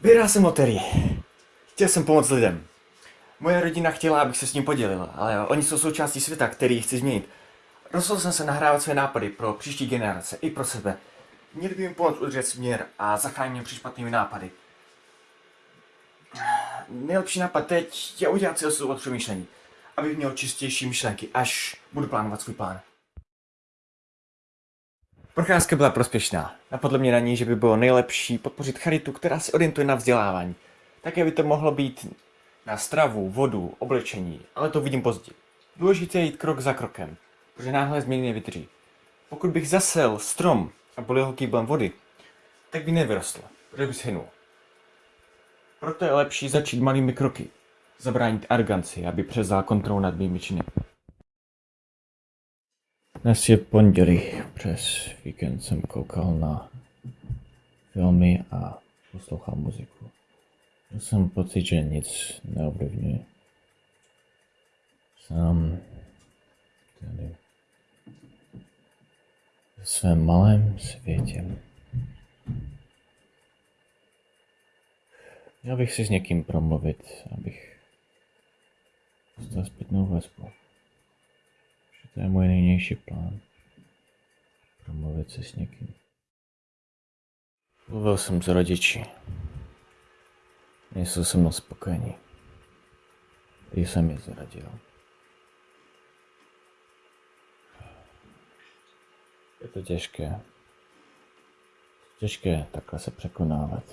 Vyhrál jsem loterii. Chtěl jsem pomoct lidem. Moje rodina chtěla, abych se s ním podělil, ale oni jsou součástí světa, který chci změnit. Rozhodl jsem se nahrávat své nápady pro příští generace i pro sebe. Měli by jim pomoct udržet směr a zachránit před špatnými nápady. Nejlepší nápad teď je udělat si osu od přemýšlení, abych měl čistější myšlenky, až budu plánovat svůj plán. Procházka byla prospěšná. Napadlo mě na ní, že by bylo nejlepší podpořit charitu, která se orientuje na vzdělávání. Také by to mohlo být na stravu, vodu, oblečení, ale to vidím později. Důležité je jít krok za krokem, protože náhle změny nevydrží. Pokud bych zasel strom a bolil ho kýblem vody, tak by nevyrostl, protože by shynul. Proto je lepší začít malými kroky. Zabránit arganci, aby převzal kontrolu nad mými činy. Dnes je pondělí. Přes víkend jsem koukal na filmy a poslouchal muziku. Měl jsem pocit, že nic neovlivňuje. Sám tady ve svém malém světě. Měl bych si s někým promluvit, abych dostal zpětnou vazbu. To je můj nejnější plán. Promluvit se s někým. Mluvil jsem s rodiči. Nejsou se mnou spokojení. I jsem je zradil. Je to těžké. Těžké takhle se překonávat.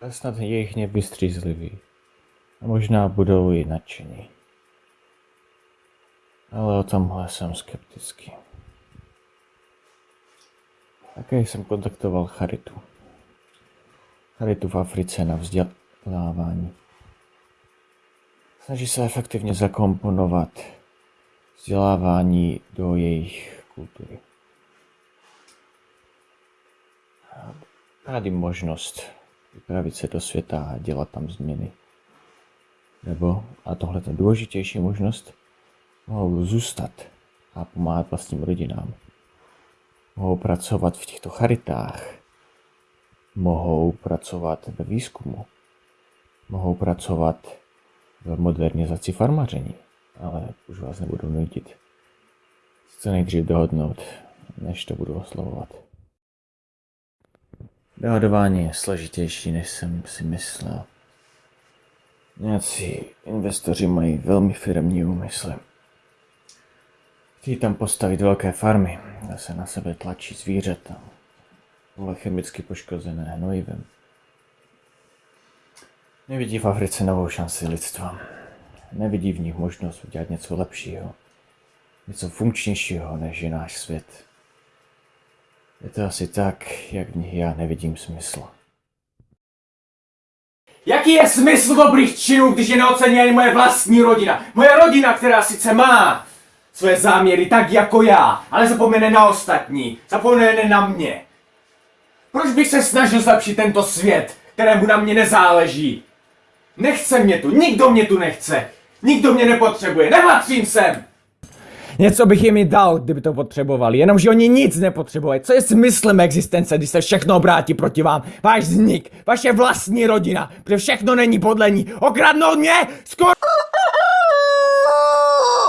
Ale snad jejich nevystřízliví. A možná budou i nadšení. Ale o tomhle jsem skeptický. Také jsem kontaktoval Charitu. Charitu v Africe na vzdělávání. Snaží se efektivně zakomponovat vzdělávání do jejich kultury. Jim možnost vypravit se do světa a dělat tam změny. Nebo, a tohle je důležitější možnost, mohou zůstat a pomáhat vlastním rodinám. Mohou pracovat v těchto charitách. Mohou pracovat ve výzkumu. Mohou pracovat v modernizaci farmaření. Ale už vás nebudu nutit. Chci nejdřív dohodnout, než to budu oslovovat. Dohodování je složitější, než jsem si myslel. Nějací investoři mají velmi firmní úmysly. Chtějí tam postavit velké farmy, kde se na sebe tlačí zvířata, ale chemicky poškozené hnojivem. Nevidí v Africe novou šanci lidstva. Nevidí v nich možnost udělat něco lepšího, něco funkčnějšího než je náš svět. Je to asi tak, jak v nich já nevidím smysl. Jaký je smysl dobrých činů, když je neocení ani moje vlastní rodina? Moje rodina, která sice má své záměry tak jako já, ale zapomene na ostatní, zapomene na mě. Proč bych se snažil zlepšit tento svět, kterému na mě nezáleží? Nechce mě tu, nikdo mě tu nechce. Nikdo mě nepotřebuje, nepatřím sem. Něco bych jim i dal, kdyby to potřebovali, jenomže oni nic nepotřebují. Co je smyslem existence, když se všechno obrátí proti vám? Váš vznik, vaše vlastní rodina, protože všechno není podle ní. Okradnout mě? Skoro...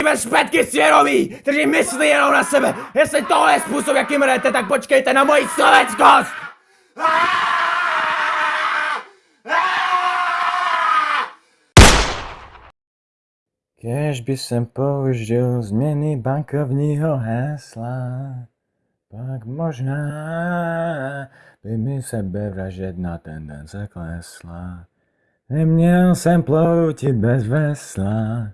Bez špetky svěrový, kteří myslí jenom na sebe. Jestli tohle je způsob, jakým hrajete, tak počkejte na moji slovenskost! Kež by jsem použil změny bankovního hesla, pak možná by mi sebevražedná tendence klesla. Neměl jsem ploutit bez vesla,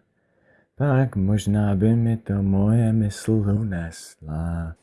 pak možná by mi to moje mysl unesla.